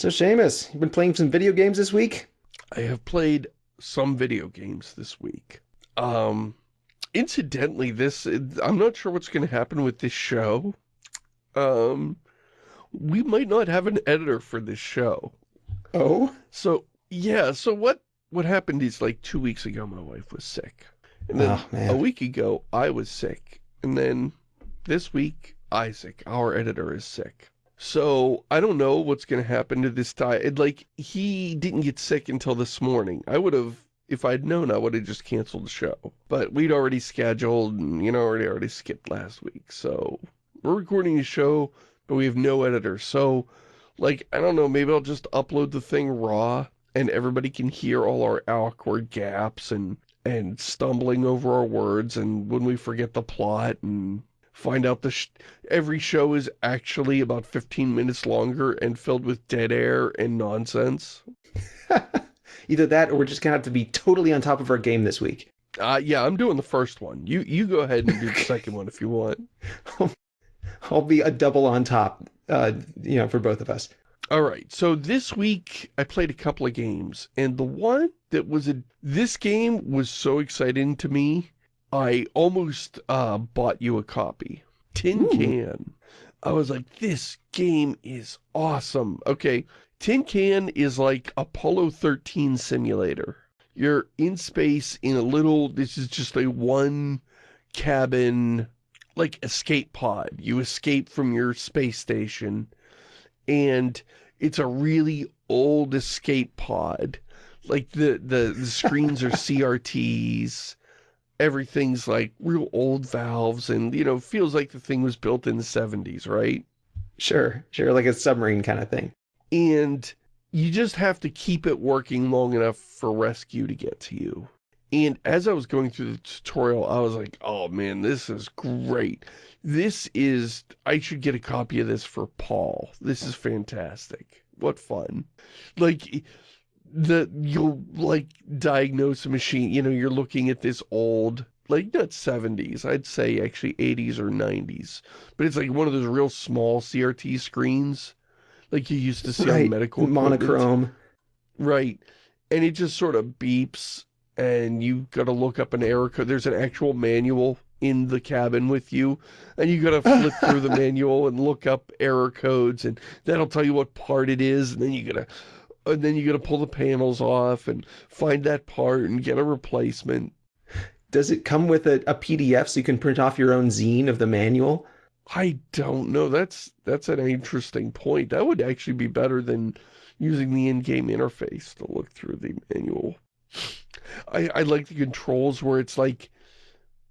So Shamus, you've been playing some video games this week? I have played some video games this week. Um, incidentally, this, I'm not sure what's going to happen with this show. Um, we might not have an editor for this show. Oh? So, yeah, so what, what happened is like two weeks ago, my wife was sick. And then Oh, a week ago, I was sick. And then this week, Isaac, our editor, is sick. So, I don't know what's going to happen to this guy. Like, he didn't get sick until this morning. I would have, if I'd known, I would have just canceled the show. But we'd already scheduled, and, you know, already, already skipped last week. So, we're recording the show, but we have no editor. So, like, I don't know, maybe I'll just upload the thing raw, and everybody can hear all our awkward gaps and and stumbling over our words and when we forget the plot and find out the sh every show is actually about 15 minutes longer and filled with dead air and nonsense. Either that or we're just gonna have to be totally on top of our game this week. Uh, yeah, I'm doing the first one. You you go ahead and do the second one if you want. I'll be a double on top, uh, you know, for both of us. All right, so this week I played a couple of games, and the one that was a this game was so exciting to me, I almost uh, bought you a copy. Tin Ooh. Can. I was like, this game is awesome. Okay, Tin Can is like Apollo 13 simulator. You're in space in a little, this is just a one cabin, like escape pod. You escape from your space station and it's a really old escape pod. Like the, the, the screens are CRTs, everything's like real old valves and, you know, feels like the thing was built in the 70s, right? Sure, sure, like a submarine kind of thing. And you just have to keep it working long enough for rescue to get to you. And as I was going through the tutorial, I was like, oh man, this is great. This is, I should get a copy of this for Paul. This is fantastic. What fun. Like, the, you'll like diagnose a machine, you know, you're looking at this old, like not 70s, I'd say actually 80s or 90s. But it's like one of those real small CRT screens, like you used to see right, on medical equipment. monochrome. Right. And it just sort of beeps and you gotta look up an error code. There's an actual manual in the cabin with you and you gotta flip through the manual and look up error codes and that'll tell you what part it is and then you gotta and then you gotta pull the panels off and find that part and get a replacement. Does it come with a, a PDF so you can print off your own zine of the manual? I don't know. That's that's an interesting point. That would actually be better than using the in-game interface to look through the manual. I, I like the controls where it's like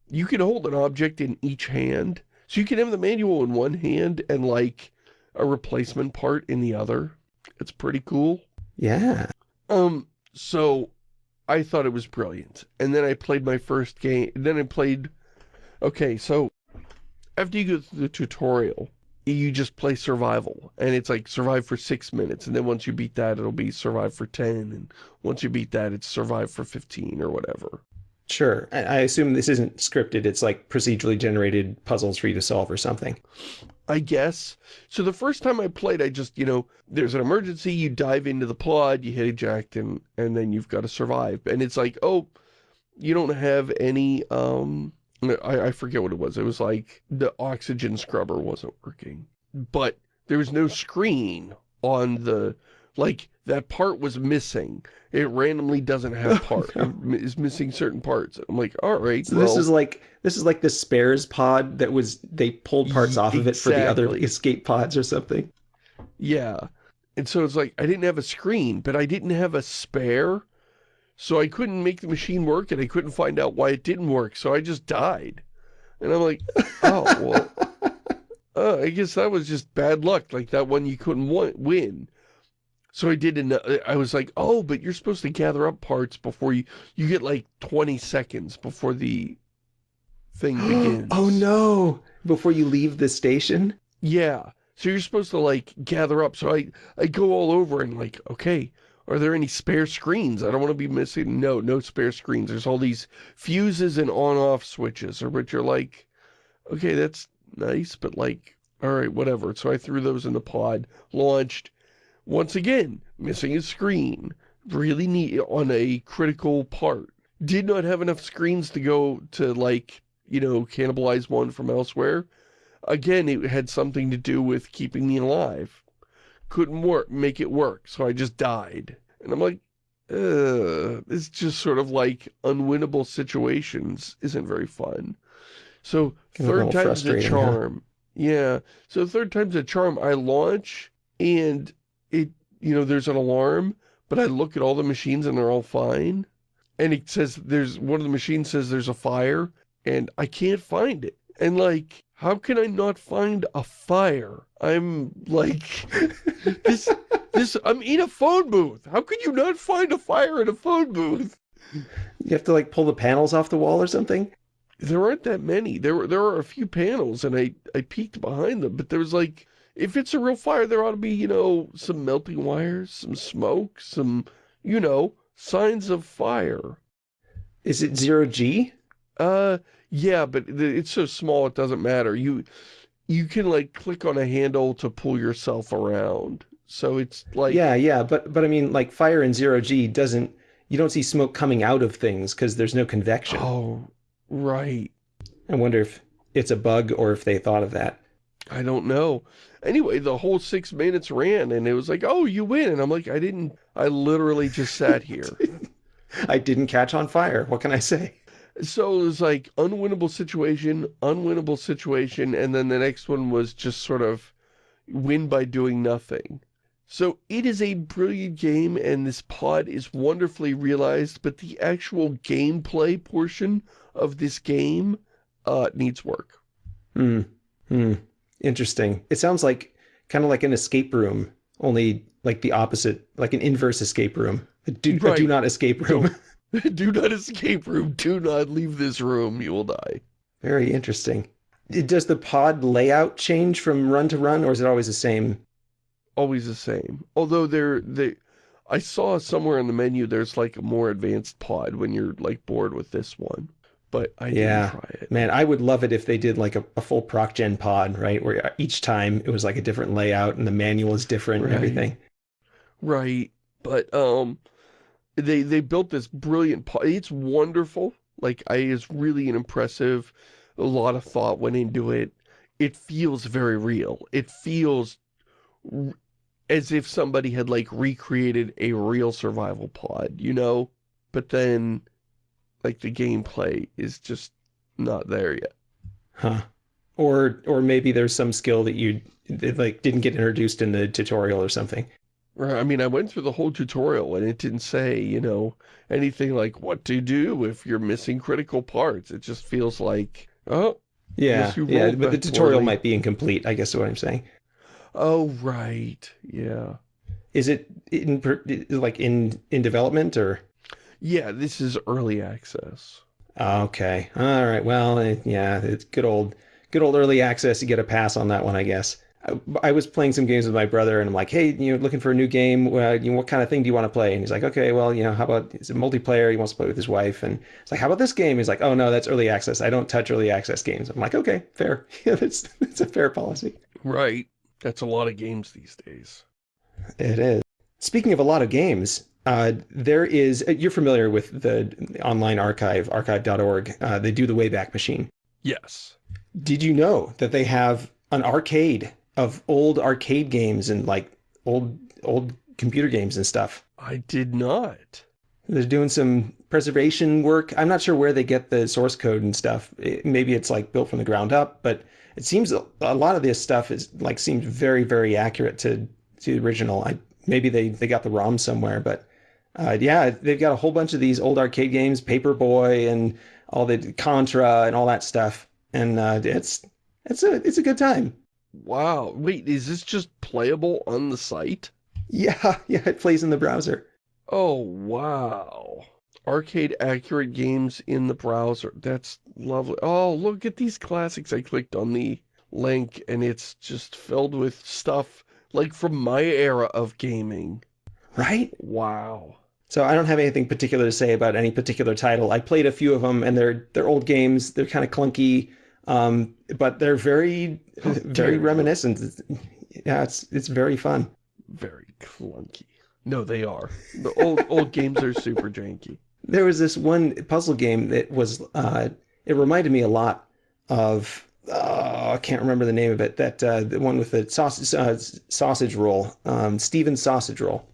you can hold an object in each hand. So you can have the manual in one hand and like a replacement part in the other. It's pretty cool. Yeah. Um, so I thought it was brilliant. And then I played my first game. Then I played, okay, so after you go through the tutorial, you just play survival. And it's like survive for six minutes. And then once you beat that, it'll be survive for 10. And once you beat that, it's survive for 15 or whatever. Sure. I, I assume this isn't scripted. It's like procedurally generated puzzles for you to solve or something. I guess. So the first time I played, I just, you know, there's an emergency, you dive into the pod, you hit eject, and, and then you've got to survive. And it's like, oh, you don't have any, um, I, I forget what it was. It was like the oxygen scrubber wasn't working. But there was no screen on the, like, that part was missing. It randomly doesn't have part. It is missing certain parts. I'm like, all right, So this is like this is like the spares pod that was they pulled parts off of it for the other escape pods or something. Yeah. And so it's like, I didn't have a screen, but I didn't have a spare. So I couldn't make the machine work and I couldn't find out why it didn't work. So I just died. And I'm like, oh, well, uh, I guess that was just bad luck. Like that one you couldn't win. So I did, an, uh, I was like, oh, but you're supposed to gather up parts before you, you get like 20 seconds before the thing begins. oh no! Before you leave the station? Yeah. So you're supposed to like gather up. So I, I go all over and like, okay, are there any spare screens? I don't want to be missing. No, no spare screens. There's all these fuses and on-off switches, or but you're like, okay, that's nice, but like, all right, whatever. So I threw those in the pod, launched, Once again, missing a screen. Really neat on a critical part. Did not have enough screens to go to, like, you know, cannibalize one from elsewhere. Again, it had something to do with keeping me alive. Couldn't work, make it work, so I just died. And I'm like, uh, it's just sort of like unwinnable situations isn't very fun. So third time's a charm. Huh? Yeah. So third time's a charm. I launch and it, you know, there's an alarm, but I look at all the machines and they're all fine. And it says there's, one of the machines says there's a fire and I can't find it. And like, how can I not find a fire? I'm like, this, this, I'm in a phone booth. How could you not find a fire in a phone booth? You have to like pull the panels off the wall or something? There aren't that many. There were, there are a few panels and I, I peeked behind them, but there was like, if it's a real fire, there ought to be, you know, some melting wires, some smoke, some, you know, signs of fire. Is it zero G? Uh, yeah, but it's so small it doesn't matter. You, you can like click on a handle to pull yourself around. So it's like yeah, yeah, but but I mean, like fire in zero G doesn't. You don't see smoke coming out of things because there's no convection. Oh, right. I wonder if it's a bug or if they thought of that. I don't know. Anyway, the whole six minutes ran and it was like, oh, you win. And I'm like, I didn't, I literally just sat here. I didn't catch on fire. What can I say? So it was like unwinnable situation, unwinnable situation, and then the next one was just sort of win by doing nothing. So it is a brilliant game and this pod is wonderfully realized, but the actual gameplay portion of this game uh, needs work. Hmm. Hmm. Interesting. It sounds like kind of like an escape room, only like the opposite, like an inverse escape room. A do, right. a do not escape room. do not escape room. Do not leave this room. You will die. Very interesting. Does the pod layout change from run to run, or is it always the same? always the same. Although they're, they, I saw somewhere in the menu there's like a more advanced pod when you're like bored with this one. But I yeah, didn't try it. Man, I would love it if they did like a, a full proc gen pod, right? Where each time it was like a different layout and the manual is different right. and everything. Right. But um they they built this brilliant pod. It's wonderful. Like I is really an impressive a lot of thought went into it. It feels very real. It feels as if somebody had like recreated a real survival pod, you know? But then like the gameplay is just not there yet. Huh. Or or maybe there's some skill that you like didn't get introduced in the tutorial or something. I mean, I went through the whole tutorial and it didn't say, you know, anything like what to do if you're missing critical parts. It just feels like, oh, yeah, yeah, but the tutorial might be incomplete, I guess is what I'm saying. Oh, right. Yeah. Is it in like in in development or? Yeah, this is early access. Okay. All right. Well, yeah, it's good old good old early access. You get a pass on that one, I guess. I, I was playing some games with my brother, and I'm like, "Hey, you know, looking for a new game? Uh, you know, what kind of thing do you want to play?" And he's like, "Okay, well, you know, how about it's a multiplayer? He wants to play with his wife." And it's like, "How about this game?" He's like, "Oh no, that's early access. I don't touch early access games." I'm like, "Okay, fair. Yeah, that's that's a fair policy." Right. That's a lot of games these days. It is. Speaking of a lot of games, uh, there is, uh, you're familiar with the online archive, archive.org. Uh, they do the Wayback Machine. Yes. Did you know that they have an arcade of old arcade games and like old, old computer games and stuff? I did not. They're doing some preservation work. I'm not sure where they get the source code and stuff. It, maybe it's like built from the ground up, but it seems a lot of this stuff is like seems very very accurate to to the original. I maybe they they got the ROM somewhere, but uh, yeah, they've got a whole bunch of these old arcade games, Paperboy and all the Contra and all that stuff, and uh, it's it's a it's a good time. Wow, wait, is this just playable on the site? Yeah, yeah, it plays in the browser. Oh wow arcade accurate games in the browser. That's lovely. Oh, look at these classics. I clicked on the link and it's just filled with stuff like from my era of gaming. Right? Wow. So I don't have anything particular to say about any particular title. I played a few of them and they're they're old games. They're kind of clunky, um, but they're very oh, very reminiscent. Yeah, it's it's very fun. very clunky. No, they are. The old old games are super janky. There was this one puzzle game that was, uh, it reminded me a lot of, uh, I can't remember the name of it, that uh, the one with the sausage, uh, sausage roll, um, Stephen's sausage roll.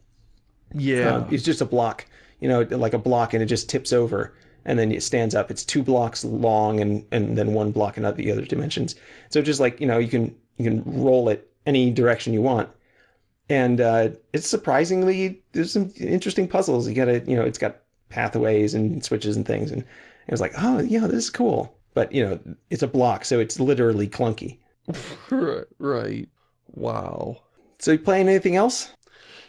Yeah. Um, it's just a block, you know, like a block and it just tips over and then it stands up. It's two blocks long and, and then one block in the other dimensions. So just like, you know, you can, you can roll it any direction you want. And uh, it's surprisingly, there's some interesting puzzles. You gotta, you know, it's got pathways and switches and things. And it was like, oh, yeah, this is cool. But, you know, it's a block, so it's literally clunky. right. Wow. So you playing anything else?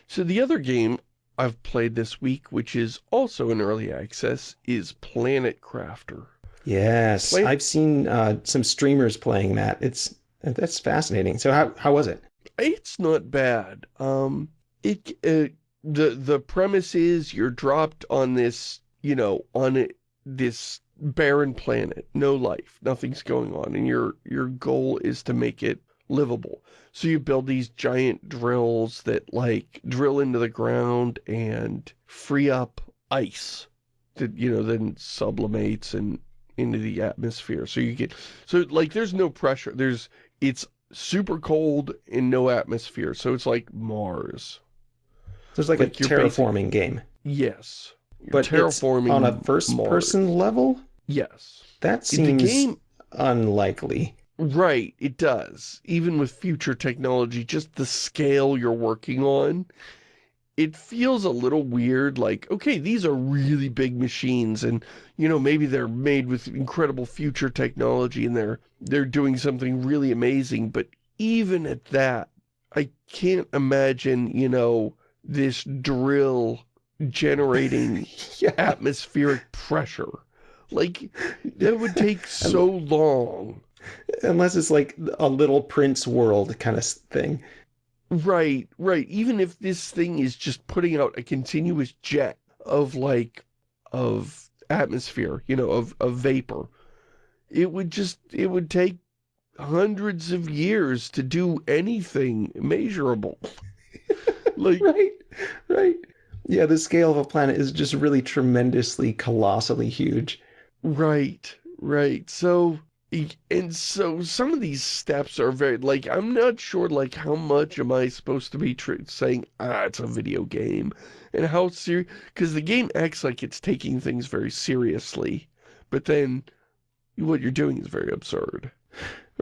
So the other game I've played this week, which is also in early access, is Planet Crafter. Yes, Play I've seen uh, some streamers playing that. It's that's fascinating. So how how was it? It's not bad. Um, it uh, the the premise is you're dropped on this, you know, on it, this barren planet, no life, nothing's going on, and your your goal is to make it livable. So you build these giant drills that like drill into the ground and free up ice that, you know, then sublimates and into the atmosphere. So you get, so like there's no pressure. There's, it's super cold and no atmosphere. So it's like Mars. So it's like, like a terraforming game. Yes. But terraforming on a first Mars. person level? Yes. That seems game, unlikely. Right, it does. Even with future technology, just the scale you're working on, it feels a little weird, like, okay, these are really big machines, and, you know, maybe they're made with incredible future technology, and they're, they're doing something really amazing, but even at that, I can't imagine, you know, this drill generating yeah. atmospheric pressure. Like, that would take so long unless it's like a little prince world kind of thing. Right, right. Even if this thing is just putting out a continuous jet of like, of atmosphere, you know, of, of vapor, it would just, it would take hundreds of years to do anything measurable. like, right, right. Yeah, the scale of a planet is just really tremendously, colossally huge. Right, right. So, and so some of these steps are very, like, I'm not sure, like, how much am I supposed to be saying, ah, it's a video game, and how serious, because the game acts like it's taking things very seriously, but then what you're doing is very absurd.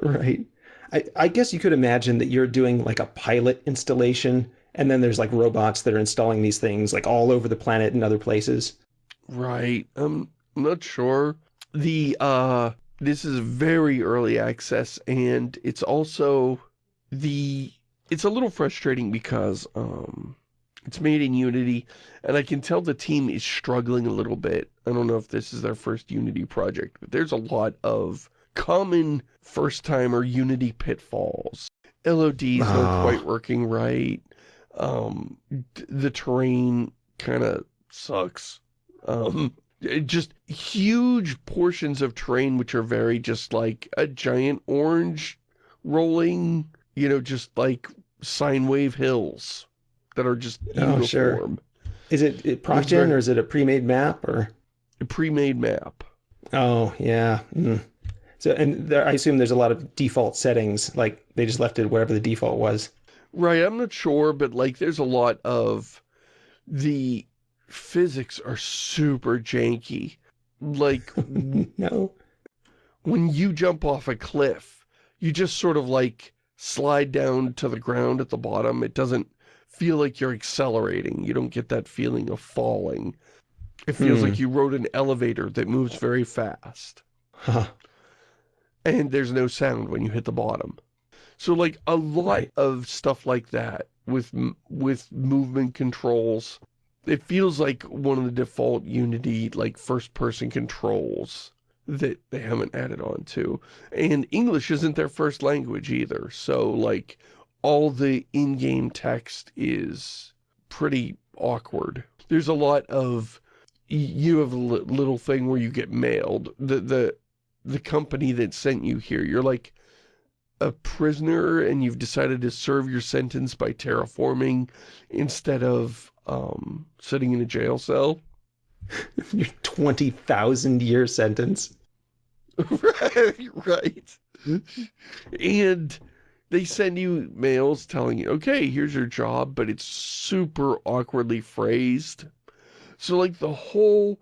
Right. I, I guess you could imagine that you're doing, like, a pilot installation, and then there's, like, robots that are installing these things, like, all over the planet and other places. Right. Um, I'm not sure. The, uh, this is very early access and it's also the it's a little frustrating because um it's made in Unity and I can tell the team is struggling a little bit. I don't know if this is their first Unity project, but there's a lot of common first-timer Unity pitfalls. LODs oh. not quite working right. Um, the terrain kind of sucks. Um, just huge portions of terrain which are very just like a giant orange rolling, you know, just like sine wave hills that are just uniform. Oh, sure. Is it, it ProcGen or is it a pre-made map or? A pre-made map. Oh, yeah. Mm. So, and there, I assume there's a lot of default settings, like they just left it wherever the default was. Right, I'm not sure, but like there's a lot of the physics are super janky. Like, no. When you jump off a cliff, you just sort of like slide down to the ground at the bottom. It doesn't feel like you're accelerating. You don't get that feeling of falling. It feels like hmm. you rode an elevator that moves very fast. Huh. And there's no sound when you hit the bottom. So like a lot of stuff like that with with movement controls it feels like one of the default Unity, like, first-person controls that they haven't added on to. And English isn't their first language either, so, like, all the in-game text is pretty awkward. There's a lot of... You have a little thing where you get mailed. The, the, the company that sent you here, you're like... a prisoner and you've decided to serve your sentence by terraforming instead of um, sitting in a jail cell. Your 20,000 year sentence. right, right. and they send you mails telling you, okay, here's your job, but it's super awkwardly phrased. So like the whole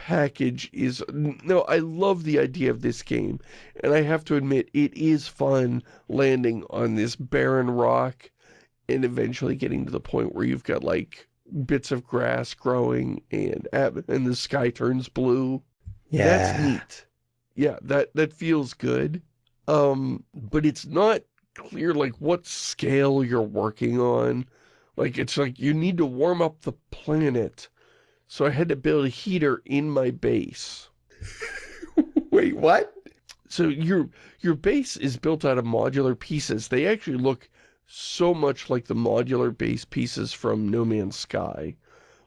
package is, no, I love the idea of this game. And I have to admit, it is fun landing on this barren rock and eventually getting to the point where you've got like bits of grass growing and, and the sky turns blue. Yeah. That's neat. Yeah, that, that feels good. Um, but it's not clear like what scale you're working on. Like it's like you need to warm up the planet. So I had to build a heater in my base. Wait, what? So your your base is built out of modular pieces. They actually look so much like the modular base pieces from No Man's Sky.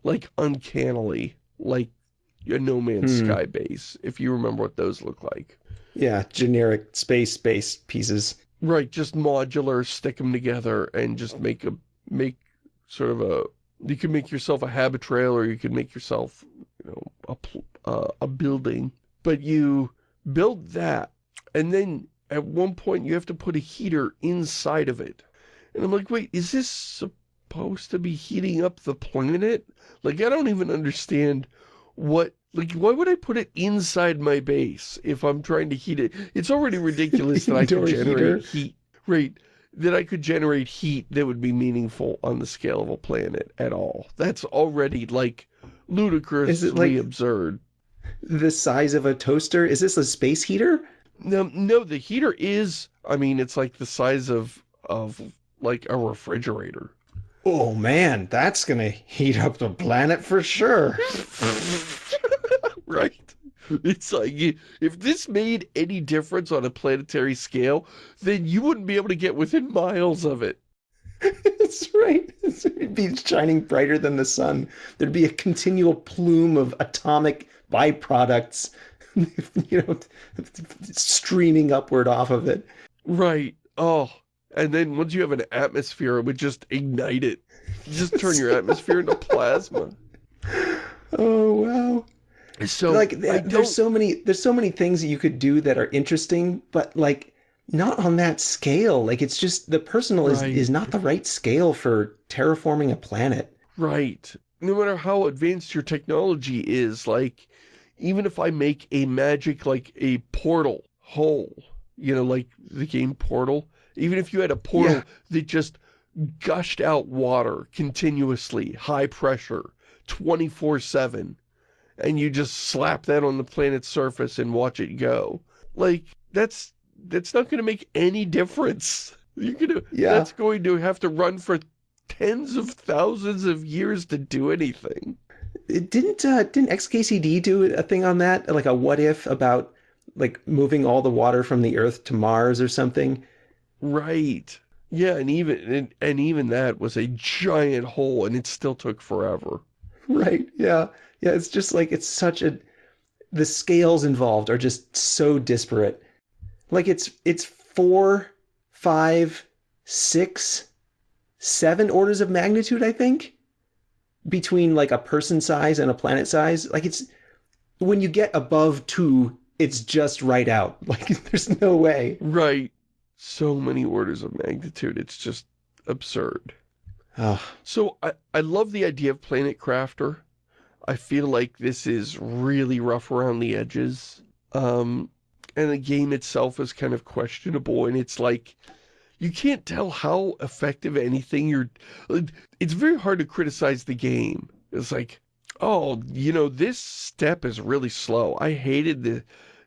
Like uncannily, like a No Man's hmm. Sky base, if you remember what those look like. Yeah, generic space base pieces. Right, just modular, stick them together and just make a, make sort of a, you can make yourself a habitrail or you can make yourself, you know, a, uh, a building. But you build that and then at one point you have to put a heater inside of it. And I'm like, wait, is this supposed to be heating up the planet? Like, I don't even understand what like, why would I put it inside my base if I'm trying to heat it? It's already ridiculous that I could generate heat. Right. That I could generate heat that would be meaningful on the scale of a planet at all. That's already, like, ludicrously like absurd. The size of a toaster? Is this a space heater? No, no, the heater is, I mean, it's like the size of, of like, a refrigerator. Oh, man, that's gonna heat up the planet for sure. It's like, if this made any difference on a planetary scale, then you wouldn't be able to get within miles of it. That's right. It'd be shining brighter than the sun. There'd be a continual plume of atomic byproducts, you know, streaming upward off of it. Right. Oh, and then once you have an atmosphere, it would just ignite it. You just turn your atmosphere into plasma. Oh, wow. So like there's so many there's so many things that you could do that are interesting, but like not on that scale. Like it's just the personal right. is is not the right scale for terraforming a planet. Right. No matter how advanced your technology is, like even if I make a magic like a portal hole, you know, like the game Portal, even if you had a portal yeah. that just gushed out water continuously, high pressure, 24-7, and you just slap that on the planet's surface and watch it go. Like, that's that's not going to make any difference. You're gonna, yeah. That's going to have to run for tens of thousands of years to do anything. It didn't uh, didn't XKCD do a thing on that, like a what if about like moving all the water from the Earth to Mars or something? Right. Yeah, and even and, and even that was a giant hole, and it still took forever. Right. Yeah. Yeah, it's just like, it's such a, the scales involved are just so disparate. Like it's, it's four, five, six, seven orders of magnitude, I think, between like a person size and a planet size. Like it's, when you get above two, it's just right out. Like there's no way. Right. So many orders of magnitude. It's just absurd. Oh. So I, I love the idea of Planet Crafter. I feel like this is really rough around the edges. Um, and the game itself is kind of questionable, and it's like, you can't tell how effective anything you're... It's very hard to criticize the game. It's like, oh, you know, this step is really slow. I hated the...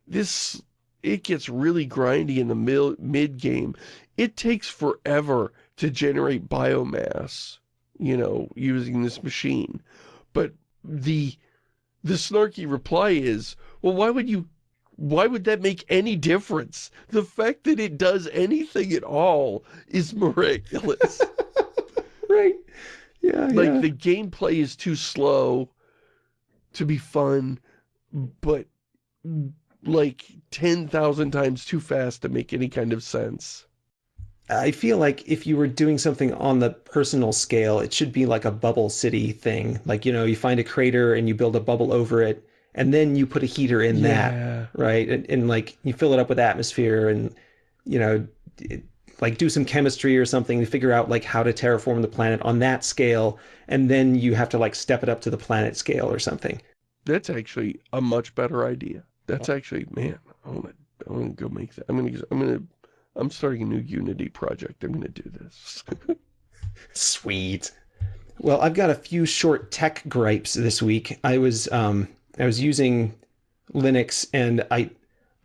This... It gets really grindy in the mid-game. It takes forever to generate biomass, you know, using this machine. But the the snarky reply is, well, why would you, why would that make any difference? The fact that it does anything at all is miraculous. right. Yeah, Like, yeah. the gameplay is too slow to be fun, but, like, 10,000 times too fast to make any kind of sense. I feel like if you were doing something on the personal scale, it should be like a bubble city thing. Like, you know, you find a crater and you build a bubble over it, and then you put a heater in Yeah. that, right? And, and like you fill it up with atmosphere and, you know, it, like do some chemistry or something to figure out like how to terraform the planet on that scale. And then you have to like step it up to the planet scale or something. That's actually a much better idea. That's actually, man, I want to, I want to go make that. I'm gonna, I'm gonna, I'm starting a new Unity project. I'm gonna do this. Sweet. Well, I've got a few short tech gripes this week. I was um I was using Linux and I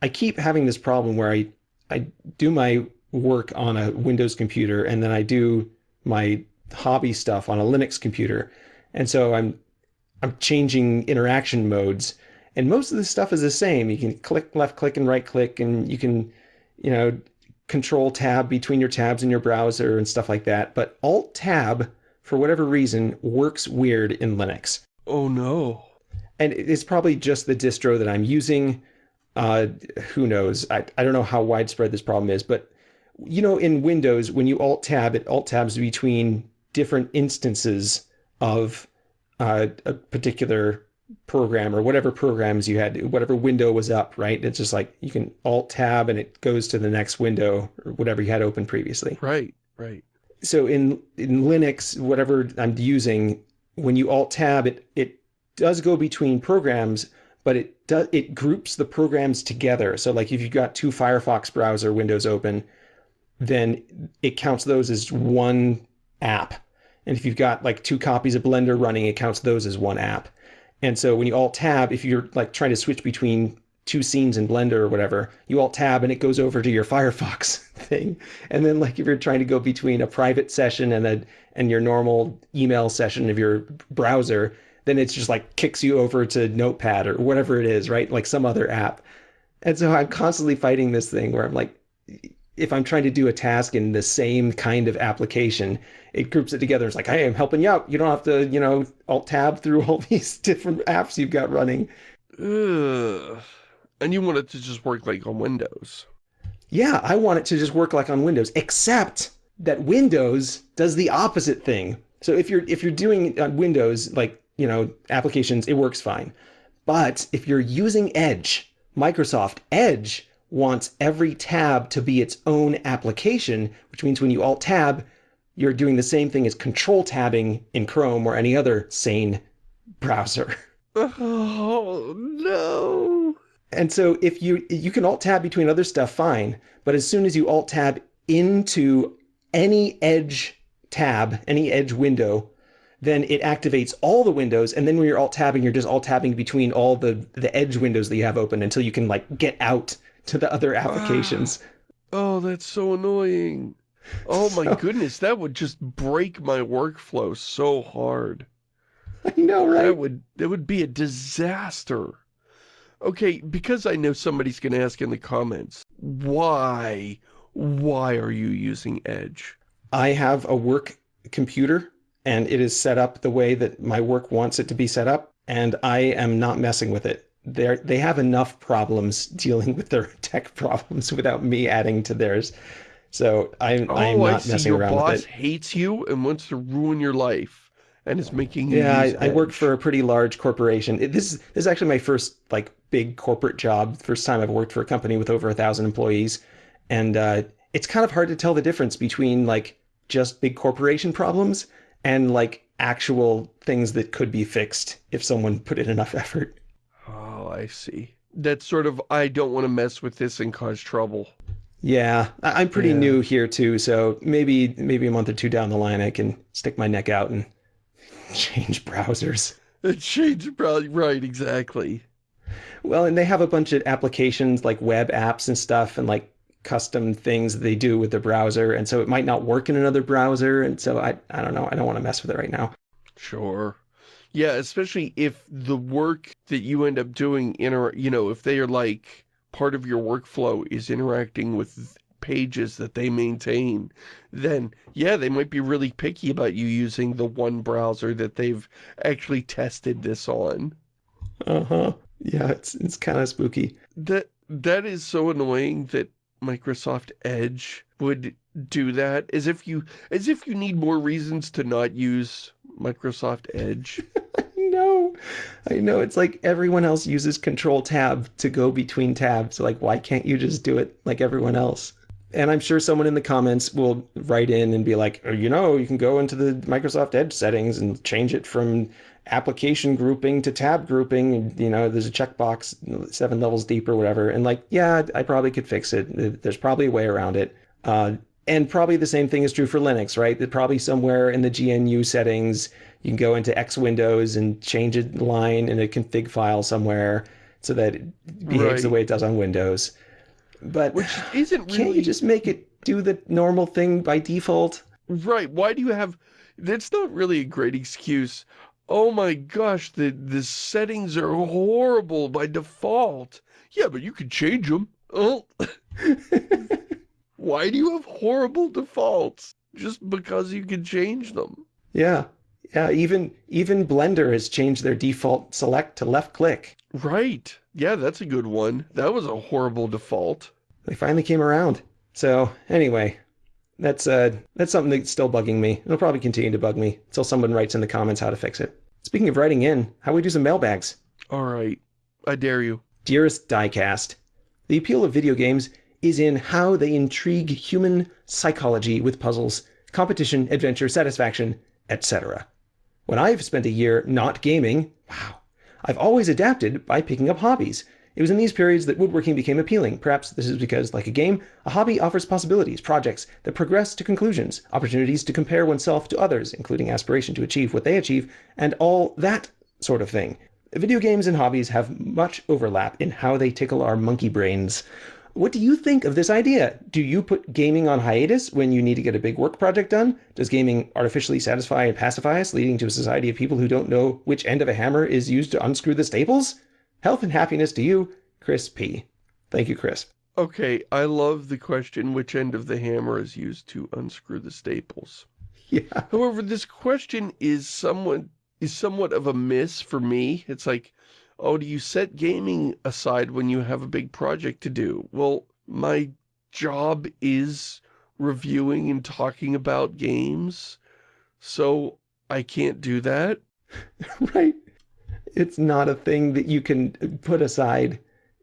I keep having this problem where I I do my work on a Windows computer and then I do my hobby stuff on a Linux computer. And so I'm I'm changing interaction modes and most of the stuff is the same. You can click left click and right click and you can you know control tab between your tabs in your browser and stuff like that. But alt tab for whatever reason works weird in Linux. oh no. And it's probably just the distro that I'm using. Uh, who knows? I, I don't know how widespread this problem is, but you know, in Windows, when you alt tab, it alt tabs between different instances of uh, a particular program or whatever programs you had, whatever window was up, right? It's just like you can alt tab and it goes to the next window or whatever you had open previously. Right, right. So in in Linux, whatever I'm using, when you alt tab, it it does go between programs, but it does it groups the programs together. So like if you've got two Firefox browser windows open, then it counts those as one app. And if you've got like two copies of Blender running, it counts those as one app. And so when you alt tab, if you're like trying to switch between two scenes in Blender or whatever, you alt tab and it goes over to your Firefox thing. And then like if you're trying to go between a private session and a and your normal email session of your browser, then it's just like kicks you over to Notepad or whatever it is, right? Like some other app. And so I'm constantly fighting this thing where I'm like, if I'm trying to do a task in the same kind of application, it groups it together. It's like, hey, I'm helping you out. You don't have to, you know, alt tab through all these different apps you've got running. Ugh. And you want it to just work like on Windows. Yeah, I want it to just work like on Windows, except that Windows does the opposite thing. So if you're if you're doing on Windows like, you know, applications, it works fine. But if you're using Edge, Microsoft Edge wants every tab to be its own application, which means when you alt tab, you're doing the same thing as control tabbing in Chrome or any other sane browser. Oh, no. And so if you you can alt tab between other stuff fine, but as soon as you alt tab into any edge tab, any edge window, then it activates all the windows and then when you're alt tabbing you're just alt tabbing between all the the edge windows that you have open until you can like get out to the other ah. applications. Oh, that's so annoying. Oh my So- goodness, that would just break my workflow so hard. I know, right? That would that would be a disaster. Okay, because I know somebody's going to ask in the comments, why, why are you using Edge? I have a work computer and it is set up the way that my work wants it to be set up and I am not messing with it. They they have enough problems dealing with their tech problems without me adding to theirs. So I'm Oh, I'm I not see. messing Your around boss with it. hates you and wants to ruin your life and is making you Yeah, I, I work for a pretty large corporation. It, this is this is actually my first like big corporate job. First time I've worked for a company with over a thousand employees, and uh, it's kind of hard to tell the difference between like just big corporation problems and like actual things that could be fixed if someone put in enough effort. I see. That's sort of, I don't want to mess with this and cause trouble. Yeah, I'm pretty Yeah. new here too, so maybe maybe a month or two down the line, I can stick my neck out and change browsers. Change, probably, right, exactly. Well, and they have a bunch of applications like web apps and stuff and like custom things that they do with the browser. And so it might not work in another browser. And so I, I don't know. I don't want to mess with it right now. Sure. Yeah, especially if the work that you end up doing, inter you know, if they are like, part of your workflow is interacting with pages that they maintain, then yeah, they might be really picky about you using the one browser that they've actually tested this on. Uh-huh. Yeah, it's it's kind of spooky. That That is so annoying that Microsoft Edge would do that, as if you as if you need more reasons to not use Microsoft Edge. I know. I know. It's like everyone else uses Control Tab to go between tabs. Like, why can't you just do it like everyone else? And I'm sure someone in the comments will write in and be like, oh, you know, you can go into the Microsoft Edge settings and change it from application grouping to tab grouping. You know, there's a checkbox seven levels deep or whatever. And like, yeah, I probably could fix it. There's probably a way around it. Uh, and probably the same thing is true for Linux, right? That probably somewhere in the GNU settings, you can go into X Windows and change a line in a config file somewhere so that it behaves right. the way it does on Windows. But which isn't really... can't you just make it do the normal thing by default? Right. Why do you have? That's not really a great excuse. Oh my gosh, the the settings are horrible by default. Yeah, but you can change them. Oh. Why do you have horrible defaults? Just because you can change them. Yeah. Yeah, even even Blender has changed their default select to left click. Right. Yeah, that's a good one. That was a horrible default. They finally came around. So, anyway, that's uh that's something that's still bugging me. It'll probably continue to bug me until someone writes in the comments how to fix it. Speaking of writing in, how we do some mailbags? All right. I dare you. Dearest Diecast, the appeal of video games is in how they intrigue human psychology with puzzles, competition, adventure, satisfaction, etc. When I've spent a year not gaming, wow, I've always adapted by picking up hobbies. It was in these periods that woodworking became appealing. Perhaps this is because, like a game, a hobby offers possibilities, projects that progress to conclusions, opportunities to compare oneself to others, including aspiration to achieve what they achieve, and all that sort of thing. Video games and hobbies have much overlap in how they tickle our monkey brains. What do you think of this idea? Do you put gaming on hiatus when you need to get a big work project done? Does gaming artificially satisfy and pacify us, leading to a society of people who don't know which end of a hammer is used to unscrew the staples? Health and happiness to you, Chris P. Thank you, Chris. Okay, I love the question, which end of the hammer is used to unscrew the staples? Yeah. However, this question is somewhat, is somewhat of a miss for me. It's like, oh, do you set gaming aside when you have a big project to do? Well, my job is reviewing and talking about games, so I can't do that. right. It's not a thing that you can put aside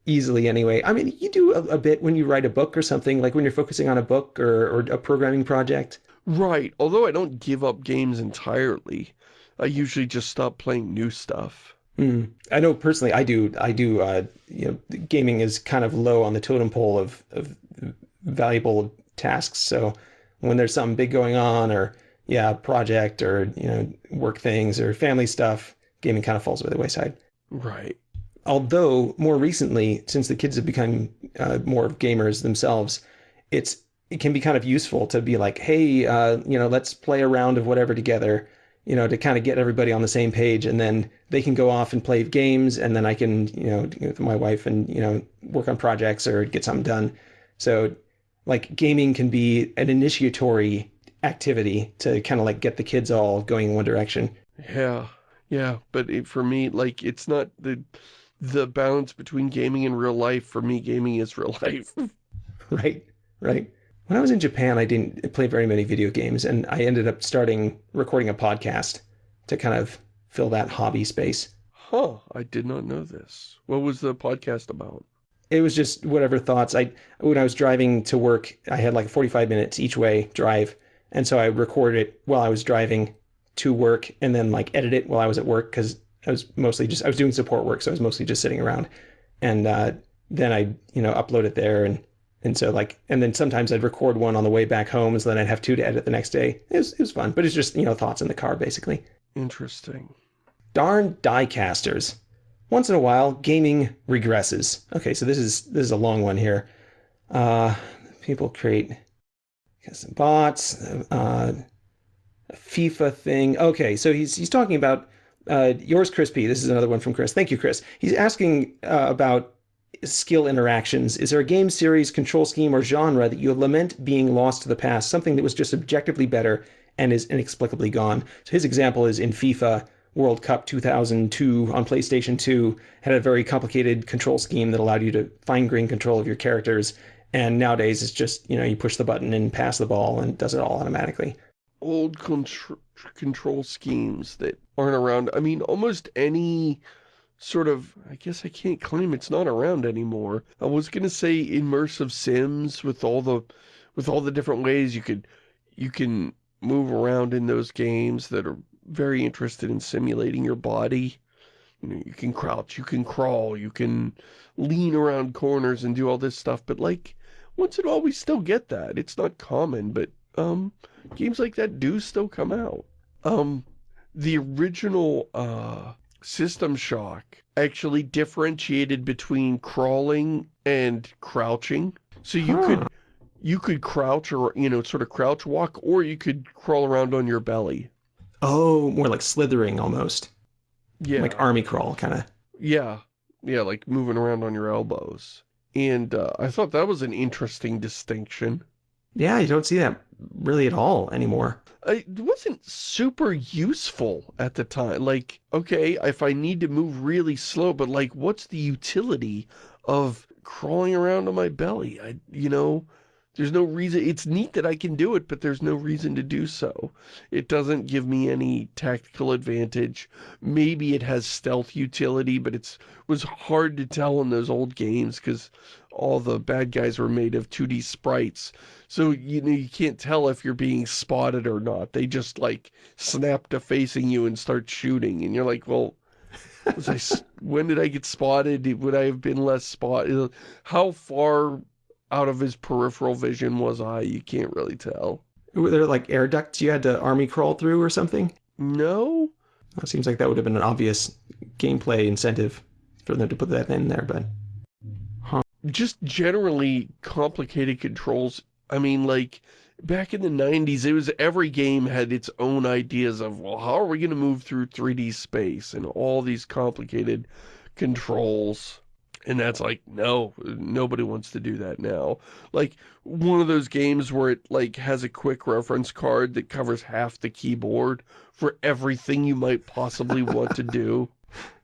easily anyway. I mean, you do a, a, bit when you write a book or something, like when you're focusing on a book or, or a programming project. Right. Although I don't give up games entirely, I usually just stop playing new stuff. Mm. I know personally, I do. I do. Uh, you know, gaming is kind of low on the totem pole of, of valuable tasks. So when there's something big going on, or yeah, project, or you know, work things, or family stuff, gaming kind of falls by the wayside. Right. Although more recently, since the kids have become uh, more of gamers themselves, it's it can be kind of useful to be like, hey, uh, you know, let's play a round of whatever together you know, to kind of get everybody on the same page and then they can go off and play games and then I can, you know, with my wife and, you know, work on projects or get something done. So like gaming can be an initiatory activity to kind of like get the kids all going in one direction. Yeah. Yeah. But it, for me, like it's not the, the balance between gaming and real life. For me, gaming is real life. right. Right. When I was in Japan, I didn't play very many video games, and I ended up starting recording a podcast to kind of fill that hobby space. Huh, I did not know this. What was the podcast about? It was just whatever thoughts. I When I was driving to work, I had like 45 minutes each way drive, and so I recorded it while I was driving to work and then like edit it while I was at work because I was mostly just, I was doing support work, so I was mostly just sitting around. And uh, then I, you know, upload it there and and so like, and then sometimes I'd record one on the way back home, so then I'd have two to edit the next day. It was, it was fun, but it's just, you know, thoughts in the car, basically. Interesting. Darn diecasters. Once in a while, gaming regresses. Okay, so this is this is a long one here. Uh, people create some bots, uh, a FIFA thing. Okay, so he's he's talking about uh, yours, Chris P. This is another one from Chris. Thank you, Chris. He's asking uh, about skill interactions? Is there a game series, control scheme, or genre that you lament being lost to the past, something that was just objectively better and is inexplicably gone? So his example is in FIFA World Cup 2002 on PlayStation 2 had a very complicated control scheme that allowed you to fine-grain control of your characters And nowadays it's just, you know, you push the button and pass the ball and it does it all automatically. Old contr control schemes that aren't around. I mean, almost any sort of, I guess I can't claim it's not around anymore. I was going to say immersive sims with all the, with all the different ways you could, you can move around in those games that are very interested in simulating your body. You know, you can crouch, you can crawl, you can lean around corners and do all this stuff, but like, once in a while we still get that. It's not common, but, um, games like that do still come out. Um, the original, uh, System Shock actually differentiated between crawling and crouching. So you huh. could you could crouch or, you know, sort of crouch walk, or you could crawl around on your belly. Oh, more like slithering almost. Yeah. Like army crawl, kind of. Yeah. Yeah, like moving around on your elbows. And uh, I thought that was an interesting distinction. Yeah, you don't see that really at all anymore. It wasn't super useful at the time. Like, okay, if I need to move really slow, but like, what's the utility of crawling around on my belly? I, you know, there's no reason, it's neat that I can do it, but there's no reason to do so. It doesn't give me any tactical advantage. Maybe it has stealth utility, but it was hard to tell in those old games because all the bad guys were made of 2D sprites. So, you know, you can't tell if you're being spotted or not. They just, like, snap to facing you and start shooting. And you're like, well, I, when did I get spotted? Would I have been less spotted? How far out of his peripheral vision was I? You can't really tell. Were there like air ducts you had to army crawl through or something? No. It seems like that would have been an obvious gameplay incentive for them to put that in there, but... Huh. Just generally complicated controls. I mean, like, back in the 90s, it was every game had its own ideas of, well, how are we going to move through 3D space and all these complicated controls. And that's like, no, nobody wants to do that now. Like, one of those games where it, like, has a quick reference card that covers half the keyboard for everything you might possibly want to do.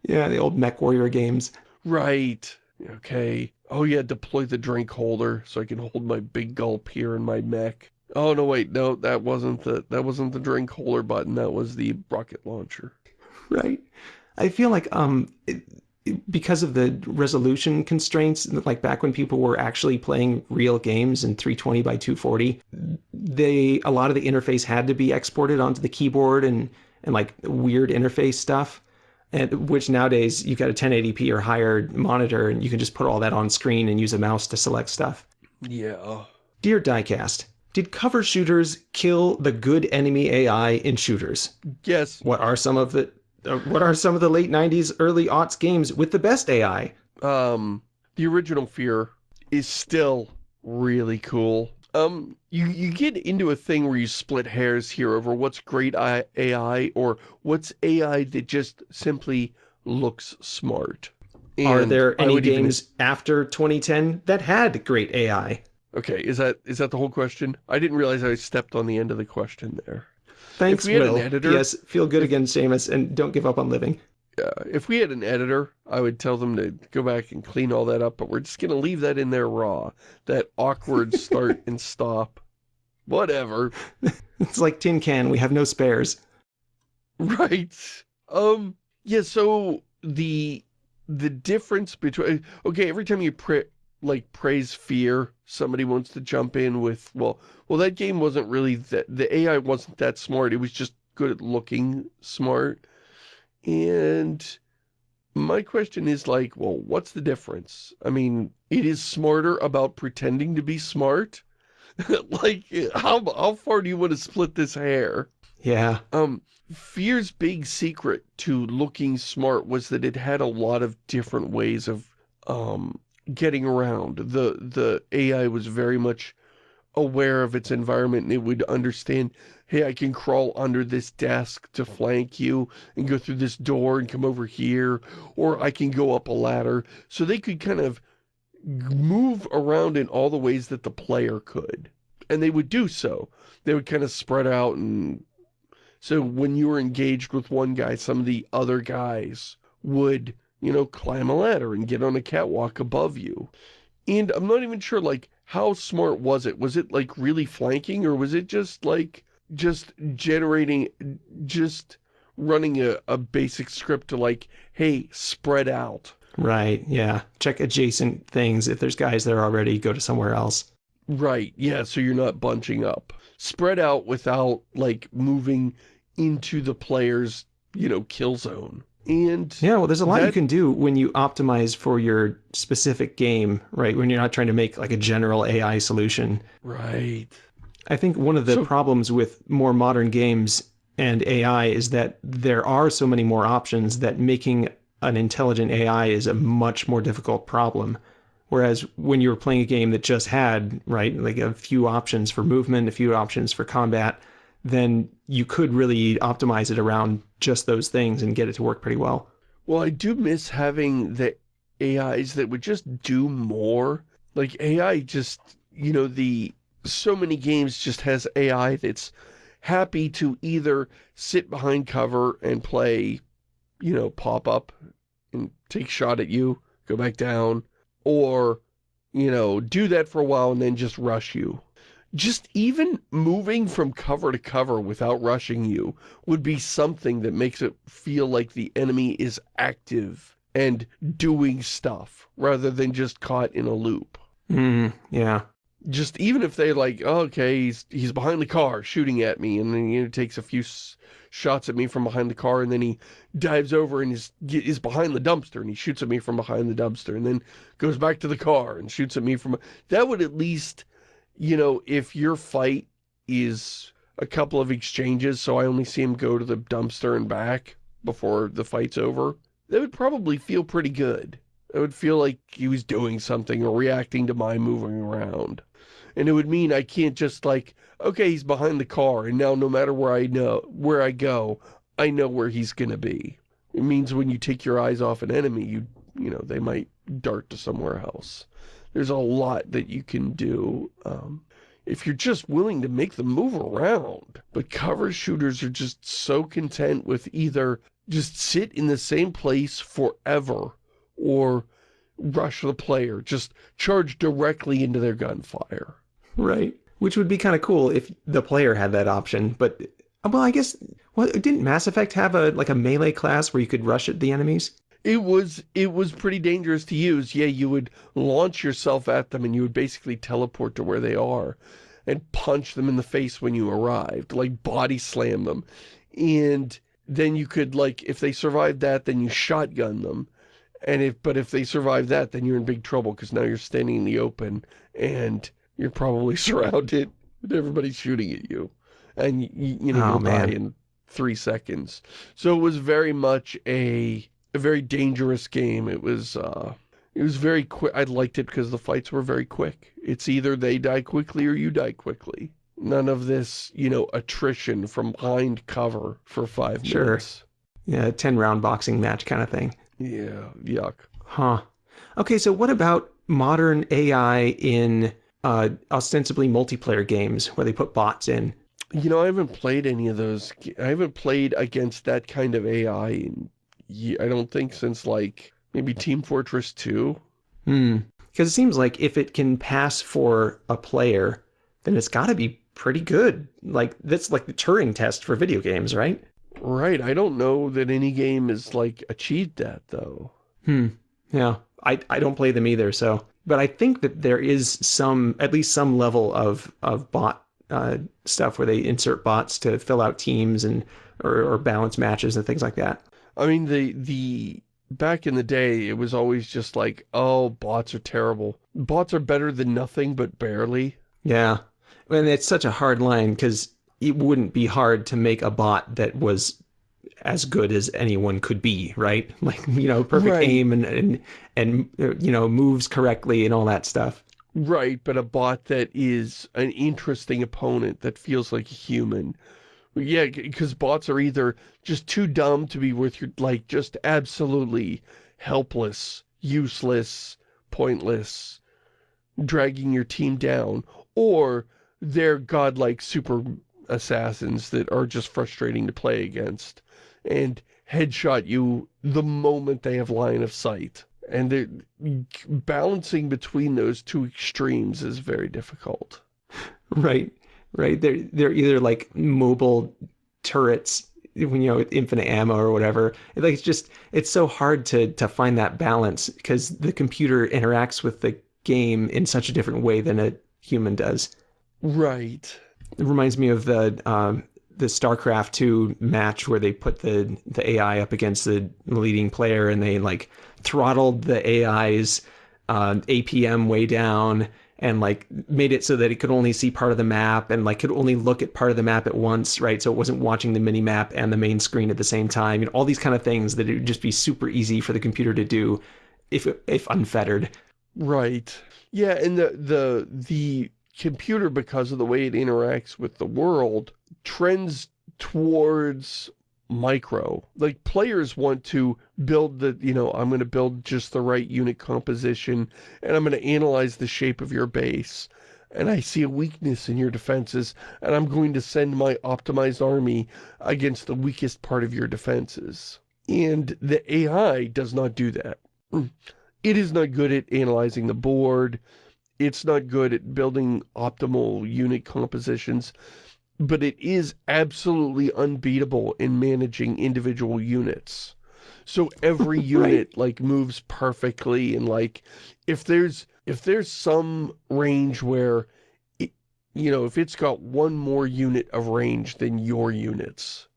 Yeah, the old MechWarrior games. Right. Okay. Oh yeah, deploy the drink holder so I can hold my big gulp here in my mech. Oh no, wait, no, that wasn't the that wasn't the drink holder button. That was the rocket launcher. Right. I feel like um it, because of the resolution constraints, like back when people were actually playing real games in 320 by 240, they a lot of the interface had to be exported onto the keyboard and and like weird interface stuff. And which nowadays you've got a 1080p or higher monitor and you can just put all that on screen and use a mouse to select stuff. Yeah. Dear Diecast, did cover shooters kill the good enemy AI in shooters? Yes. What are some of the uh, what are some of the late 90s, early aughts games with the best AI? Um, the original Fear is still really cool. Um, you, you get into a thing where you split hairs here over what's great AI or what's AI that just simply looks smart. And are there any games even... after 2010 that had great AI? Okay, is that is that the whole question? I didn't realize I stepped on the end of the question there. Thanks, Will. Editor, yes, feel good if, again, Shamus, and don't give up on living. Uh, if we had an editor, I would tell them to go back and clean all that up, but we're just going to leave that in there raw. That awkward start and stop. Whatever. It's like tin can, we have no spares. Right. Um, yeah, so the the difference between... Okay, every time you print like praise fear. Somebody wants to jump in with well well that game wasn't really that the AI wasn't that smart. It was just good at looking smart. And my question is like well what's the difference? I mean it is smarter about pretending to be smart. Like how how far do you want to split this hair? Yeah. Um fear's big secret to looking smart was that it had a lot of different ways of um getting around. The the AI was very much aware of its environment and it would understand, hey, I can crawl under this desk to flank you and go through this door and come over here, or I can go up a ladder. So they could kind of move around in all the ways that the player could. And they would do so. They would kind of spread out and so when you were engaged with one guy, some of the other guys would you know, climb a ladder and get on a catwalk above you. And I'm not even sure, like, how smart was it? Was it like really flanking or was it just like, just generating, just running a, a basic script to like, hey, spread out. Right, yeah. Check adjacent things. If there's guys there already, go to somewhere else. Right, yeah, so you're not bunching up. Spread out without, like, moving into the player's, you know, kill zone. And yeah, well, there's a lot that... you can do when you optimize for your specific game, right? When you're not trying to make like a general AI solution. Right. I think one of the so... problems with more modern games and AI is that there are so many more options that making an intelligent AI is a much more difficult problem. Whereas when you were playing a game that just had, right, like a few options for movement, a few options for combat, then you could really optimize it around just those things and get it to work pretty well. Well, I do miss having the AIs that would just do more. Like AI just, you know, the so many games just has AI that's happy to either sit behind cover and play, you know, pop up and take shot at you, go back down, or, you know, do that for a while and then just rush you. Just even moving from cover to cover without rushing you would be something that makes it feel like the enemy is active and doing stuff rather than just caught in a loop. Mm, yeah just even if they like, oh, okay, he's he's behind the car shooting at me, and then you know, takes a few shots at me from behind the car, and then he dives over and is is behind the dumpster, and he shoots at me from behind the dumpster, and then goes back to the car and shoots at me from. That would at least, you know, if your fight is a couple of exchanges, so I only see him go to the dumpster and back before the fight's over, that would probably feel pretty good. It would feel like he was doing something or reacting to my moving around. And it would mean I can't just like, okay, he's behind the car, and now no matter where I know where I go, I know where he's gonna be. It means when you take your eyes off an enemy, you you know, they might dart to somewhere else. There's a lot that you can do um, if you're just willing to make them move around. But cover shooters are just so content with either just sit in the same place forever or rush the player, just charge directly into their gunfire. Right. Which would be kind of cool if the player had that option. But, well, I guess, well, didn't Mass Effect have a like a melee class where you could rush at the enemies? It was it was pretty dangerous to use. Yeah, you would launch yourself at them and you would basically teleport to where they are and punch them in the face when you arrived, like body slam them. And then you could like if they survived that, then you shotgun them. And if but if they survive that, then you're in big trouble because now you're standing in the open and you're probably surrounded and everybody's shooting at you. And, you, you know, oh, you'll man. die in three seconds. So it was very much a, a very dangerous game. It was, uh, it was very quick. I liked it because the fights were very quick. It's either they die quickly or you die quickly. None of this, you know, attrition from behind cover for five sure. minutes. Yeah, 10 round boxing match kind of thing. Yeah, yuck. Huh. Okay, so what about modern AI in uh, ostensibly multiplayer games where they put bots in. You know, I haven't played any of those. I haven't played against that kind of AI in, I don't think since like maybe Team Fortress 2. Hmm. Because it seems like if it can pass for a player, then it's got to be pretty good. Like, that's like the Turing test for video games, right? Right. I don't know that any game has, like, achieved that, though. Hmm. Yeah. I, I don't play them either, so but I think that there is some, at least some level of of bot uh, stuff where they insert bots to fill out teams and or, or balance matches and things like that. I mean, the the back in the day, it was always just like, oh, bots are terrible. Bots are better than nothing, but barely. Yeah, and it's such a hard line because it wouldn't be hard to make a bot that was as good as anyone could be, right? Like, you know, perfect right. aim and, and, and, you know, moves correctly and all that stuff. Right, but a bot that is an interesting opponent that feels like a human. Yeah, because bots are either just too dumb to be worth your, like, just absolutely helpless, useless, pointless, dragging your team down, or they're godlike super assassins that are just frustrating to play against and headshot you the moment they have line of sight. And balancing between those two extremes is very difficult. Right, right. They're, they're either like mobile turrets you know with infinite ammo or whatever. Like it's just it's so hard to to find that balance because the computer interacts with the game in such a different way than a human does. Right. It reminds me of the um, the StarCraft 2 match where they put the the AI up against the leading player and they like throttled the AI's uh, APM way down and like made it so that it could only see part of the map and like could only look at part of the map at once, right? So it wasn't watching the mini map and the main screen at the same time. You know, all these kind of things that it would just be super easy for the computer to do if if unfettered. Right. Yeah, and the the the computer because of the way it interacts with the world trends towards micro. Like players want to build the, you know, I'm going to build just the right unit composition and I'm going to analyze the shape of your base and I see a weakness in your defenses and I'm going to send my optimized army against the weakest part of your defenses. And the AI does not do that. It is not good at analyzing the board. It's not good at building optimal unit compositions but it is absolutely unbeatable in managing individual units. So every unit right. like moves perfectly and like if there's if there's some range where it, you know if it's got one more unit of range than your units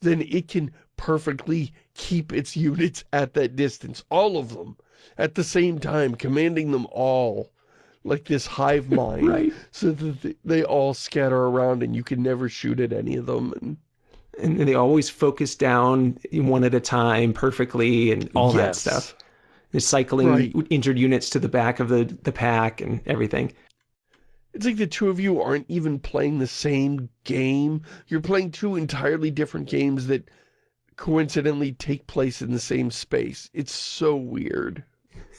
then it can perfectly keep its units at that distance all of them at the same time commanding them all like this hive mind right. so that they all scatter around and you can never shoot at any of them and and they always focus down one at a time perfectly and all yes. that stuff they're cycling right. injured units to the back of the the pack and everything it's like the two of you aren't even playing the same game you're playing two entirely different games that coincidentally take place in the same space it's so weird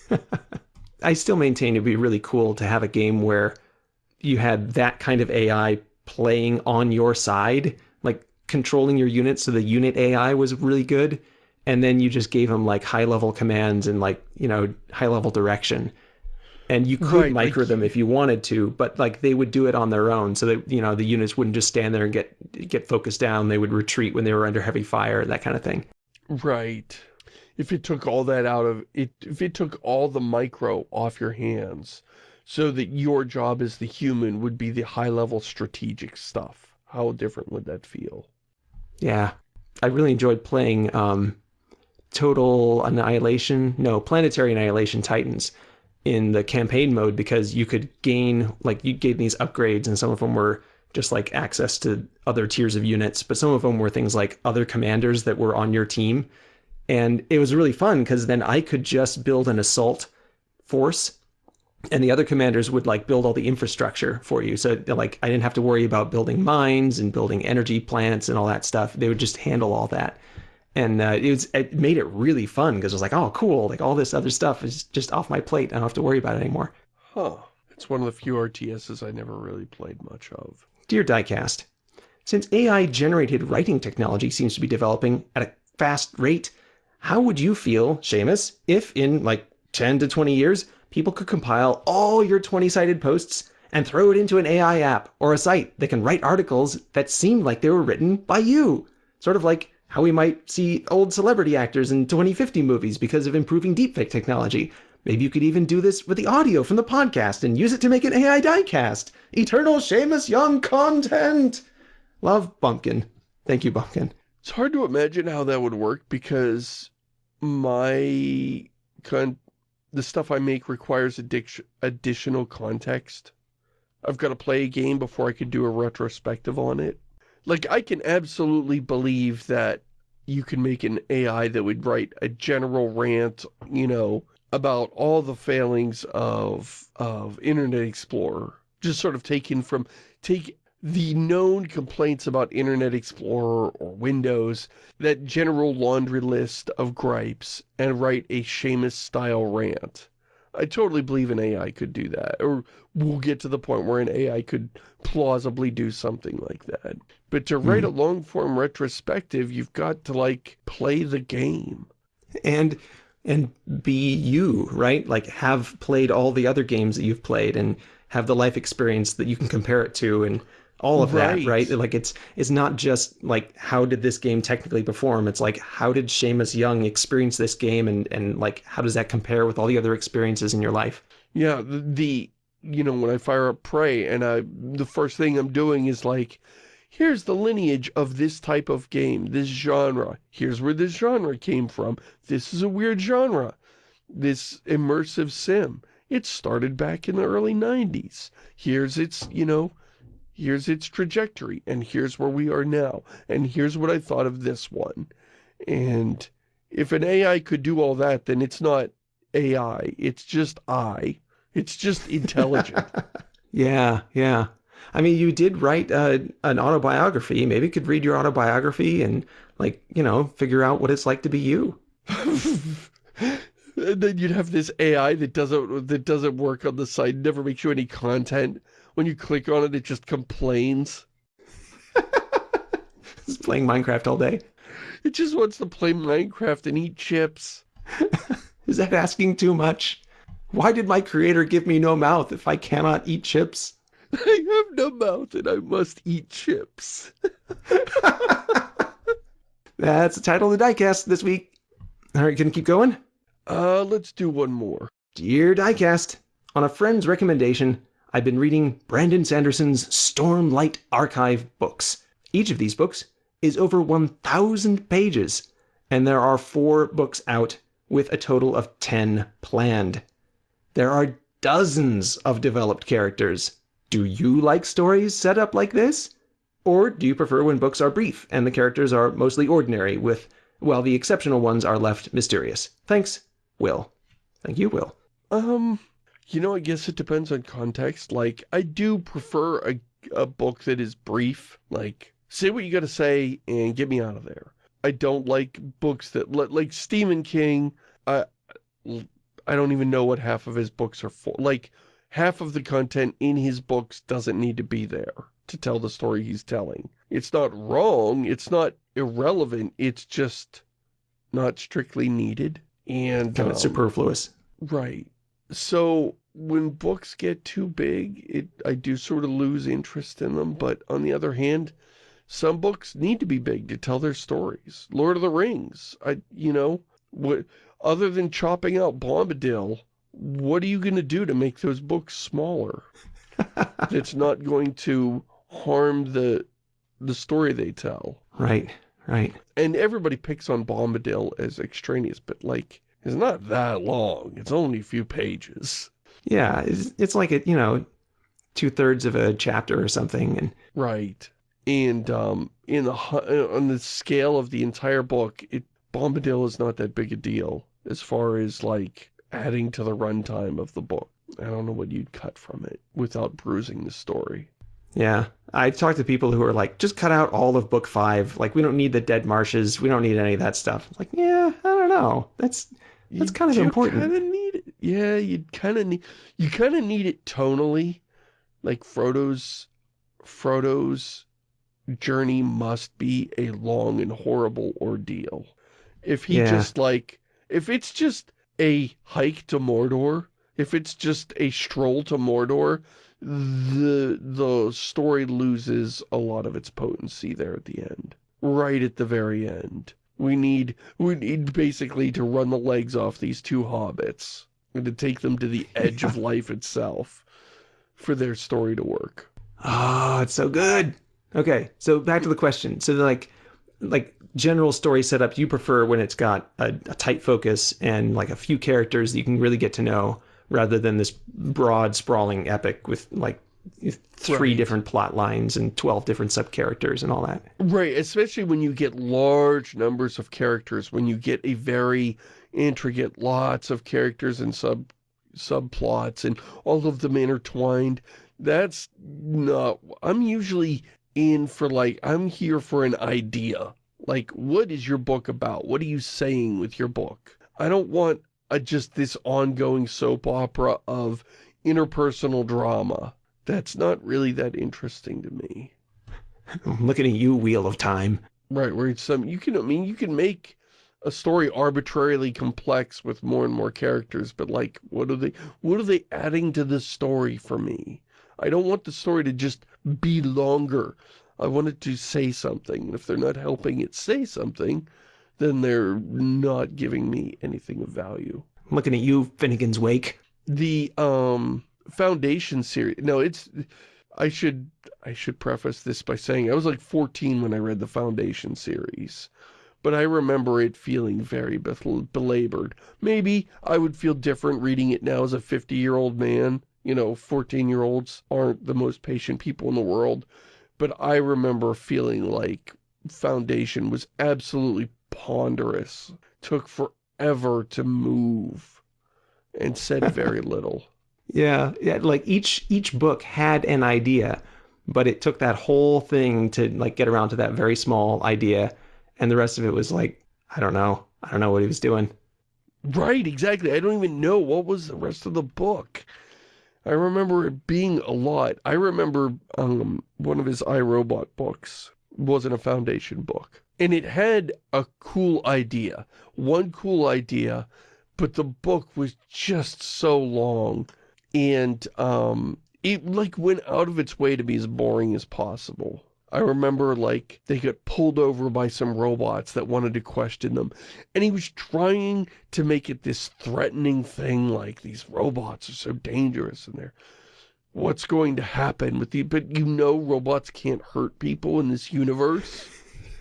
I still maintain it'd be really cool to have a game where you had that kind of AI playing on your side, like controlling your unit so the unit AI was really good, and then you just gave them like high level commands and like, you know, high level direction. And you could right, micro like, them if you wanted to, but like they would do it on their own so that, you know, the units wouldn't just stand there and get get focused down. They would retreat when they were under heavy fire, that kind of thing. Right if it took all that out of it, if it took all the micro off your hands so that your job as the human would be the high level strategic stuff, how different would that feel? Yeah, I really enjoyed playing um, Total Annihilation, no, Planetary Annihilation Titans in the campaign mode because you could gain, like, you gain these upgrades and some of them were just like access to other tiers of units, but some of them were things like other commanders that were on your team and it was really fun because then I could just build an assault force and the other commanders would like build all the infrastructure for you. So like I didn't have to worry about building mines and building energy plants and all that stuff. They would just handle all that. And uh, it was it made it really fun because it was like, oh, cool. Like all this other stuff is just off my plate. I don't have to worry about it anymore. Huh. It's one of the few RTSs I never really played much of. Dear Diecast, since AI-generated writing technology seems to be developing at a fast rate, how would you feel, Shamus, if in like 10 to 20 years, people could compile all your 20-sided posts and throw it into an AI app or a site that can write articles that seem like they were written by you? Sort of like how we might see old celebrity actors in 2050 movies because of improving deepfake technology. Maybe you could even do this with the audio from the podcast and use it to make an AI diecast. Eternal Shamus Young content! Love, Bumpkin. Thank you, Bumpkin. It's hard to imagine how that would work because my con the stuff I make requires additional context. I've got to play a game before I could do a retrospective on it. Like, I can absolutely believe that you can make an AI that would write a general rant, you know, about all the failings of, of Internet Explorer. Just sort of taken from, take the known complaints about Internet Explorer or Windows, that general laundry list of gripes, and write a Shamus-style rant. I totally believe an AI could do that, or we'll get to the point where an AI could plausibly do something like that. But to write mm. a long-form retrospective, you've got to, like, play the game. And and be you, right? Like have played all the other games that you've played and have the life experience that you can compare it to and all of Right. that, right? Like it's it's not just like how did this game technically perform? It's like how did Shamus Young experience this game and and like how does that compare with all the other experiences in your life? Yeah, the, the you know, when I fire up Prey and I, the first thing I'm doing is like, here's the lineage of this type of game, this genre. Here's where this genre came from. This is a weird genre. This immersive sim. It started back in the early 90s. Here's its, you know, here's its trajectory, and here's where we are now, and here's what I thought of this one. And if an AI could do all that, then it's not AI, it's just I. It's just intelligent. Yeah, yeah. I mean, you did write uh, an autobiography. Maybe you could read your autobiography and like, you know, figure out what it's like to be you. and then you'd have this AI that doesn't that doesn't work on the site, never makes you any content. When you click on it, it just complains. it's playing Minecraft all day. It just wants to play Minecraft and eat chips. Is that asking too much? Why did my creator give me no mouth if I cannot eat chips? I have no mouth and I must eat chips. That's the title of the diecast this week. All right, gonna keep going? Uh, let's do one more. Dear Diecast, on a friend's recommendation, I've been reading Brandon Sanderson's Stormlight Archive books. Each of these books is over 1,000 pages, and there are four books out with a total of 10 planned. There are dozens of developed characters. Do you like stories set up like this? Or do you prefer when books are brief and the characters are mostly ordinary, with, while the exceptional ones are left mysterious? Thanks, Will. Thank you, Will. Um, you know, I guess it depends on context. Like, I do prefer a, a book that is brief. Like, say what you gotta say and get me out of there. I don't like books that, like Stephen King, I, I don't even know what half of his books are for. Like, half of the content in his books doesn't need to be there to tell the story he's telling. It's not wrong, it's not irrelevant, it's just not strictly needed. And, Kind of um, superfluous. Right. So when books get too big, it I do sort of lose interest in them. But on the other hand, some books need to be big to tell their stories. Lord of the Rings, I you know, what other than chopping out Bombadil, what are you going to do to make those books smaller? That's not going to harm the the story they tell. Right, right. And everybody picks on Bombadil as extraneous, but like, it's not that long. It's only a few pages. Yeah, it's, it's like a, you know, two thirds of a chapter or something. And Right. And um, in the uh, on the scale of the entire book, it Bombadil is not that big a deal as far as like adding to the runtime of the book. I don't know what you'd cut from it without bruising the story. Yeah, I talked to people who are like, just cut out all of book five. Like, we don't need the dead marshes. We don't need any of that stuff. Like, yeah, I don't know. That's That's kind of important. You kind of need it. Yeah, you kind of need. You kind of need it tonally, like Frodo's. Frodo's journey must be a long and horrible ordeal. If he Yeah. just like, if it's just a hike to Mordor, if it's just a stroll to Mordor, the the story loses a lot of its potency there at the end. Right at the very end. We need we need basically to run the legs off these two hobbits and to take them to the edge of life itself for their story to work. Oh, it's so good. Okay, so back to the question. So like like general story setup, you prefer when it's got a, a tight focus and like a few characters that you can really get to know rather than this broad sprawling epic with like three Right. different plot lines and 12 different sub characters and all that. Right, especially when you get large numbers of characters, when you get a very intricate lots of characters and sub subplots and all of them intertwined. That's not I'm usually in for like I'm here for an idea. Like what is your book about? What are you saying with your book? I don't want a, just this ongoing soap opera of interpersonal drama. That's not really that interesting to me. I'm looking at you, Wheel of Time. Right, where it's some you can I mean you can make a story arbitrarily complex with more and more characters, but like, what are they, what are they adding to the story for me? I don't want the story to just be longer. I want it to say something. And if they're not helping it say something, then they're not giving me anything of value. I'm looking at you, Finnegans Wake. The, um, Foundation series, no, it's, I should, I should preface this by saying I was like 14 when I read the Foundation series but I remember it feeling very belabored. Maybe I would feel different reading it now as a 50-year-old man. You know, 14-year-olds aren't the most patient people in the world. But I remember feeling like Foundation was absolutely ponderous. Took forever to move. And said very little. Yeah, yeah, like each each book had an idea, but it took that whole thing to like get around to that very small idea and the rest of it was like, I don't know. I don't know what he was doing. Right, exactly. I don't even know what was the rest of the book. I remember it being a lot. I remember um, one of his iRobot books wasn't a Foundation book. And it had a cool idea. One cool idea, but the book was just so long. And um, it like went out of its way to be as boring as possible. I remember, like, they got pulled over by some robots that wanted to question them. And he was trying to make it this threatening thing, like, these robots are so dangerous and they're... What's going to happen with the... But you know robots can't hurt people in this universe.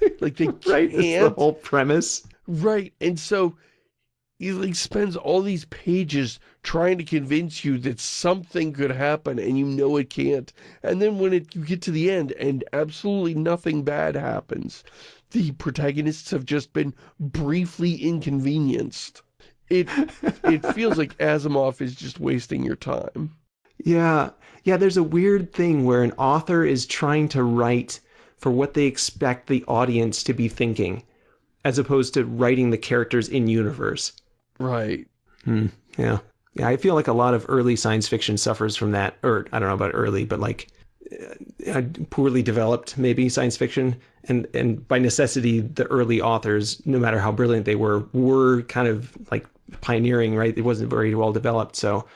Like, they can't. right, the whole premise. Right, and so he like spends all these pages trying to convince you that something could happen and you know it can't. And then when it, you get to the end and absolutely nothing bad happens, the protagonists have just been briefly inconvenienced. It, it feels like Asimov is just wasting your time. Yeah. Yeah, there's a weird thing where an author is trying to write for what they expect the audience to be thinking, as opposed to writing the characters in universe. Right. Hmm. Yeah. Yeah, I feel like a lot of early science fiction suffers from that, or I don't know about early, but like uh, poorly developed maybe science fiction, and and by necessity, the early authors, no matter how brilliant they were, were kind of like pioneering, right? It wasn't very well developed, so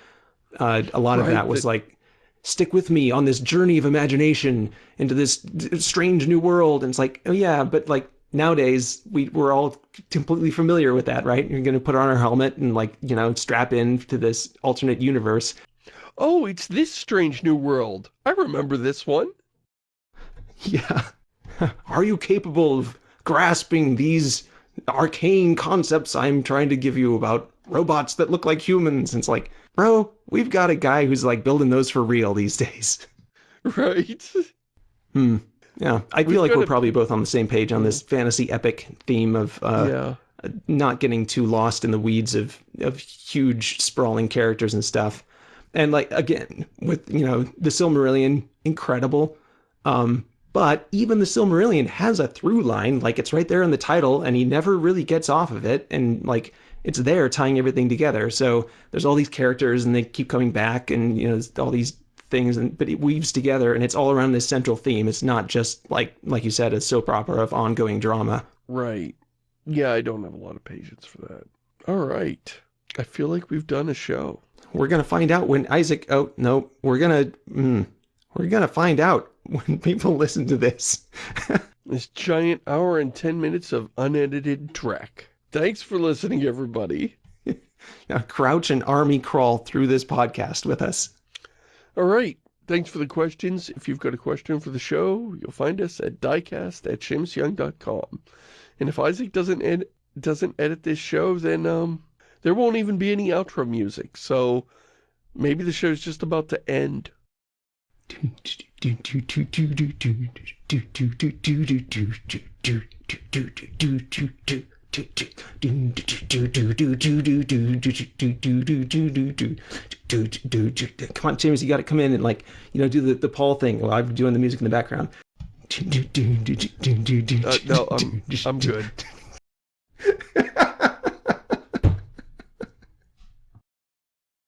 uh, a lot of that was like, stick with me on this journey of imagination into this strange new world, and it's like, oh yeah, but like nowadays we we're all completely familiar with that, right? You're going to put on our helmet and like, you know, strap in to this alternate universe. Oh, it's this strange new world. I remember this one. Yeah. Are you capable of grasping these arcane concepts I'm trying to give you about robots that look like humans? And it's like, bro, we've got a guy who's like building those for real these days. Right. Hmm. Yeah, I feel like we're probably both on the same page on this fantasy epic theme of uh, yeah. not getting too lost in the weeds of of huge sprawling characters and stuff. And like again, with you know the Silmarillion, incredible. Um, but even the Silmarillion has a through line, like it's right there in the title, and he never really gets off of it, and like it's there tying everything together. So there's all these characters, and they keep coming back, and you know all these things and but it weaves together and it's all around this central theme. It's not just like like you said a soap opera of ongoing drama. Right. Yeah i don't have a lot of patience for that. All right. I feel like we've done a show. We're gonna find out when isaac oh no we're gonna mm, we're gonna find out when people listen to this. This giant hour and 10 minutes of unedited track thanks for listening everybody now crouch and army crawl through this podcast with us all right. Thanks for the questions. If you've got a question for the show, you'll find us at diecast at ShamusYoung.com. And if Isaac doesn't ed doesn't edit this show, then um, there won't even be any outro music. So maybe the show's just about to end. Come on, James, you got to come in and like, you know, do the, the Paul thing while I'm doing the music in the background. Uh, no, I'm, I'm good.